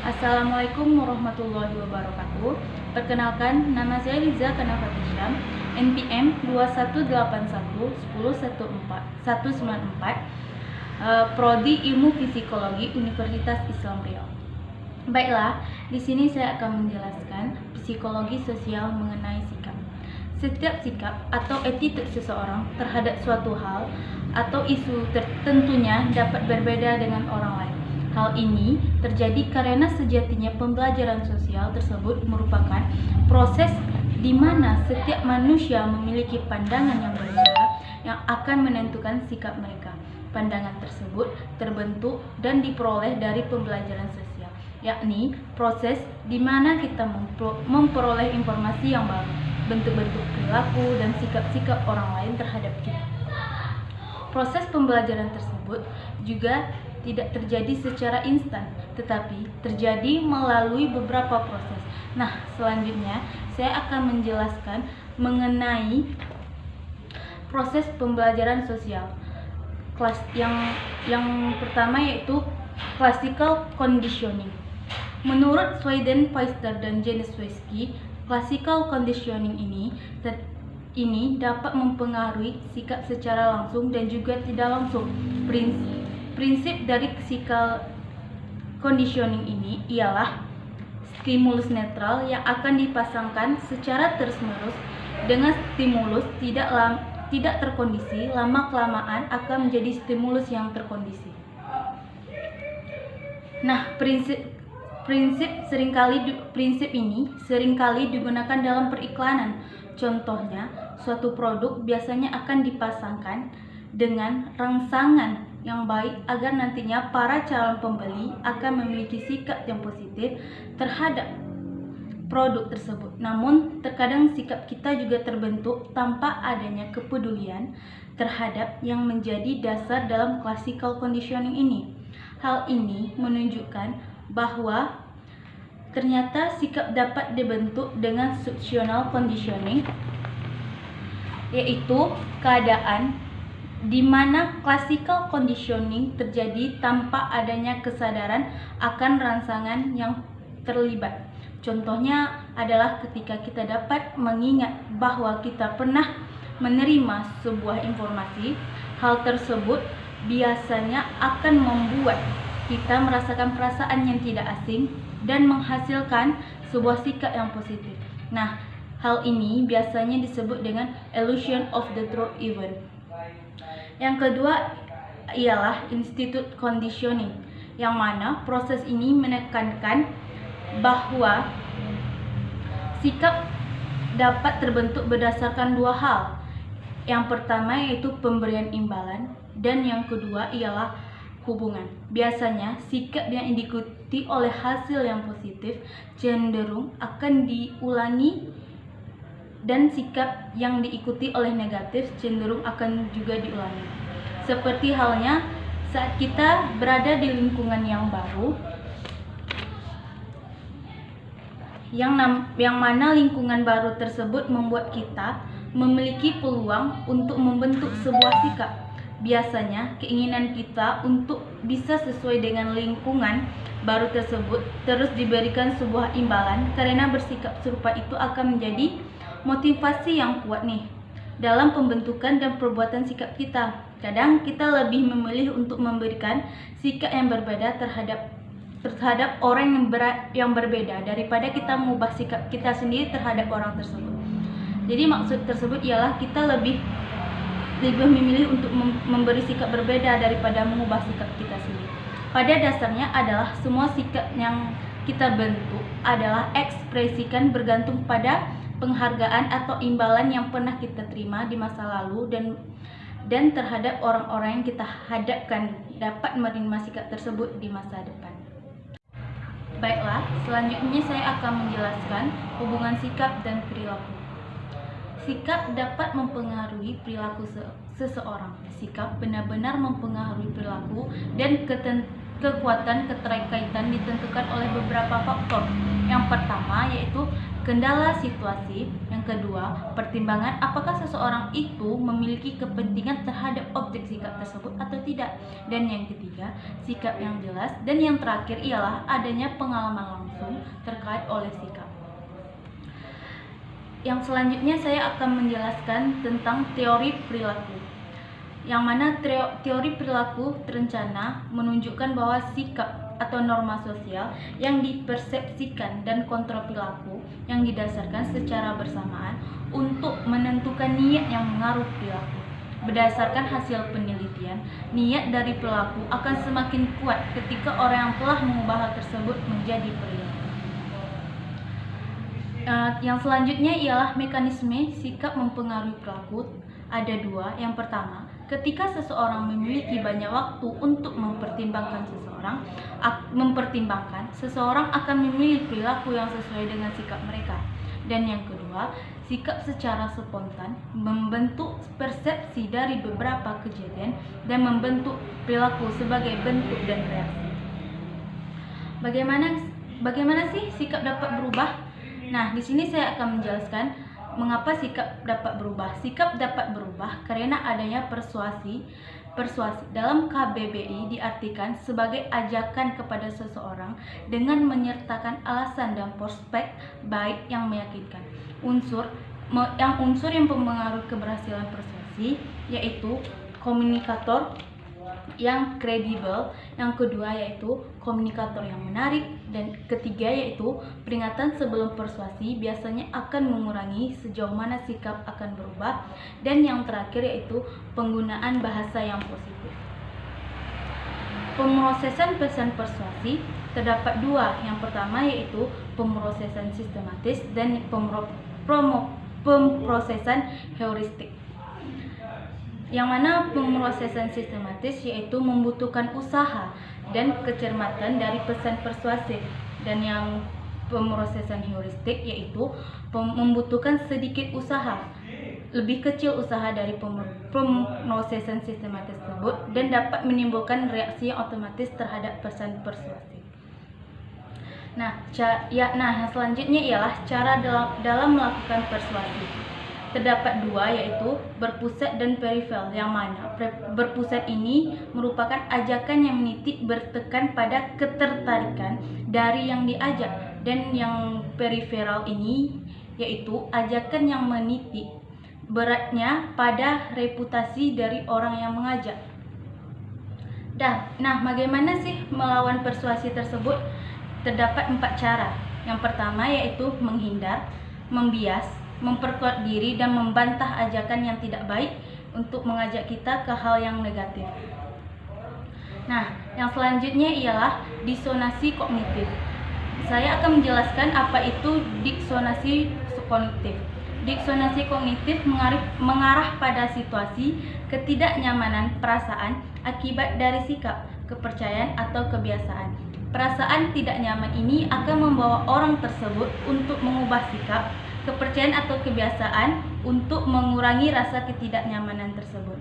Assalamualaikum warahmatullahi wabarakatuh. Perkenalkan, nama saya Liza Kanafat Isyam, NPM 2181 Prodi Ilmu Psikologi Universitas Islam Riau. Baiklah, di sini saya akan menjelaskan psikologi sosial mengenai sikap. Setiap sikap atau attitude seseorang terhadap suatu hal atau isu tertentunya dapat berbeda dengan orang lain. Hal ini terjadi karena sejatinya pembelajaran sosial tersebut merupakan proses di mana setiap manusia memiliki pandangan yang berbeda yang akan menentukan sikap mereka. Pandangan tersebut terbentuk dan diperoleh dari pembelajaran sosial, yakni proses di mana kita memperoleh informasi yang baru, bentuk-bentuk perilaku dan sikap-sikap orang lain terhadap kita. Proses pembelajaran tersebut juga tidak terjadi secara instan, tetapi terjadi melalui beberapa proses. Nah, selanjutnya saya akan menjelaskan mengenai proses pembelajaran sosial. Kelas yang yang pertama yaitu classical conditioning. Menurut Sweden, Pfister dan Janiswski, classical conditioning ini ini dapat mempengaruhi sikap secara langsung dan juga tidak langsung. Prinsip Prinsip dari physical conditioning ini ialah stimulus netral yang akan dipasangkan secara terus-menerus dengan stimulus tidak lam, tidak terkondisi lama kelamaan akan menjadi stimulus yang terkondisi. Nah, prinsip prinsip sering kali prinsip ini sering kali digunakan dalam periklanan. Contohnya, suatu produk biasanya akan dipasangkan dengan rangsangan yang baik agar nantinya para calon pembeli akan memiliki sikap yang positif terhadap produk tersebut. Namun, terkadang sikap kita juga terbentuk tanpa adanya kepedulian terhadap yang menjadi dasar dalam classical conditioning ini. Hal ini menunjukkan bahwa ternyata sikap dapat dibentuk dengan situational conditioning yaitu keadaan di mana classical conditioning terjadi tanpa adanya kesadaran akan rangsangan yang terlibat. Contohnya adalah ketika kita dapat mengingat bahwa kita pernah menerima sebuah informasi, hal tersebut biasanya akan membuat kita merasakan perasaan yang tidak asing dan menghasilkan sebuah sikap yang positif. Nah, hal ini biasanya disebut dengan illusion of the truth event yang kedua ialah institute conditioning, yang mana proses ini menekankan bahwa sikap dapat terbentuk berdasarkan dua hal. Yang pertama yaitu pemberian imbalan dan yang kedua ialah hubungan. Biasanya sikap yang diikuti oleh hasil yang positif cenderung akan diulangi dan sikap yang diikuti oleh negatif cenderung akan juga diulangi. Seperti halnya saat kita berada di lingkungan yang baru, yang, yang mana lingkungan baru tersebut membuat kita memiliki peluang untuk membentuk sebuah sikap. Biasanya, keinginan kita untuk bisa sesuai dengan lingkungan baru tersebut terus diberikan sebuah imbalan karena bersikap serupa itu akan menjadi motivasi yang kuat nih dalam pembentukan dan perbuatan sikap kita. Kadang kita lebih memilih untuk memberikan sikap yang berbeda terhadap terhadap orang yang, ber, yang berbeda daripada kita mengubah sikap kita sendiri terhadap orang tersebut. Jadi maksud tersebut ialah kita lebih lebih memilih untuk memberi sikap berbeda daripada mengubah sikap kita sendiri. Pada dasarnya adalah semua sikap yang kita bentuk adalah ekspresikan bergantung pada penghargaan atau imbalan yang pernah kita terima di masa lalu dan dan terhadap orang-orang yang kita hadapkan dapat menerima sikap tersebut di masa depan. Baiklah, selanjutnya saya akan menjelaskan hubungan sikap dan perilaku. Sikap dapat mempengaruhi perilaku seseorang. Sikap benar-benar mempengaruhi perilaku dan kekuatan keterkaitan ditentukan oleh beberapa faktor. Yang pertama yaitu kendala situasi, yang kedua pertimbangan apakah seseorang itu memiliki kepentingan terhadap objek sikap tersebut atau tidak, dan yang ketiga sikap yang jelas, dan yang terakhir ialah adanya pengalaman langsung terkait oleh sikap. Yang selanjutnya saya akan menjelaskan tentang teori perilaku. Yang mana teori perilaku terencana menunjukkan bahwa sikap atau norma sosial yang dipersepsikan dan kontrol perilaku yang didasarkan secara bersamaan untuk menentukan niat yang mengaruh perilaku. Berdasarkan hasil penelitian, niat dari pelaku akan semakin kuat ketika orang yang telah mengubah hal tersebut menjadi perilaku. Uh, yang selanjutnya ialah mekanisme sikap mempengaruhi perilaku. Ada dua. Yang pertama, ketika seseorang memiliki banyak waktu untuk mempertimbangkan seseorang, mempertimbangkan seseorang akan memilih perilaku yang sesuai dengan sikap mereka. Dan yang kedua, sikap secara spontan membentuk persepsi dari beberapa kejadian dan membentuk perilaku sebagai bentuk dan reaksi. Bagaimana bagaimana sih sikap dapat berubah? Nah, di sini saya akan menjelaskan mengapa sikap dapat berubah. Sikap dapat berubah karena adanya persuasi. Persuasi dalam KBBI diartikan sebagai ajakan kepada seseorang dengan menyertakan alasan dan prospek baik yang meyakinkan. Unsur yang unsur yang mempengaruhi keberhasilan persuasi yaitu komunikator yang kredibel, yang kedua yaitu komunikator yang menarik, dan ketiga yaitu peringatan sebelum persuasi biasanya akan mengurangi sejauh mana sikap akan berubah, dan yang terakhir yaitu penggunaan bahasa yang positif. Pemrosesan pesan persuasi terdapat dua, yang pertama yaitu pemrosesan sistematis dan pemrosesan heuristik yang mana pemrosesan sistematis yaitu membutuhkan usaha dan kecermatan dari pesan persuasif dan yang pemrosesan heuristik yaitu membutuhkan sedikit usaha lebih kecil usaha dari pemrosesan sistematis tersebut dan dapat menimbulkan reaksi yang otomatis terhadap pesan persuasif. Nah, ya, nah selanjutnya ialah cara dalam, dalam melakukan persuasi terdapat dua yaitu berpusat dan perifer yang mana berpusat ini merupakan ajakan yang menitik bertekan pada ketertarikan dari yang diajak dan yang periferal ini yaitu ajakan yang menitik beratnya pada reputasi dari orang yang mengajak. Dah, nah bagaimana sih melawan persuasi tersebut? Terdapat empat cara. Yang pertama yaitu menghindar, membias, memperkuat diri dan membantah ajakan yang tidak baik untuk mengajak kita ke hal yang negatif. Nah, yang selanjutnya ialah disonasi kognitif. Saya akan menjelaskan apa itu disonasi kognitif. Disonasi kognitif mengarah, mengarah pada situasi ketidaknyamanan perasaan akibat dari sikap, kepercayaan atau kebiasaan. Perasaan tidak nyaman ini akan membawa orang tersebut untuk mengubah sikap, kepercayaan atau kebiasaan untuk mengurangi rasa ketidaknyamanan tersebut.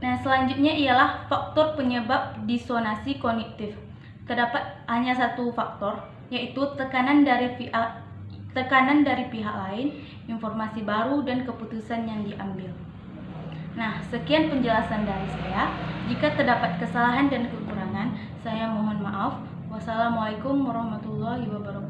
Nah, selanjutnya ialah faktor penyebab disonasi kognitif. Terdapat hanya satu faktor, yaitu tekanan dari pihak tekanan dari pihak lain, informasi baru dan keputusan yang diambil. Nah, sekian penjelasan dari saya. Jika terdapat kesalahan dan kekurangan, saya mohon maaf. Wassalamualaikum warahmatullahi wabarakatuh.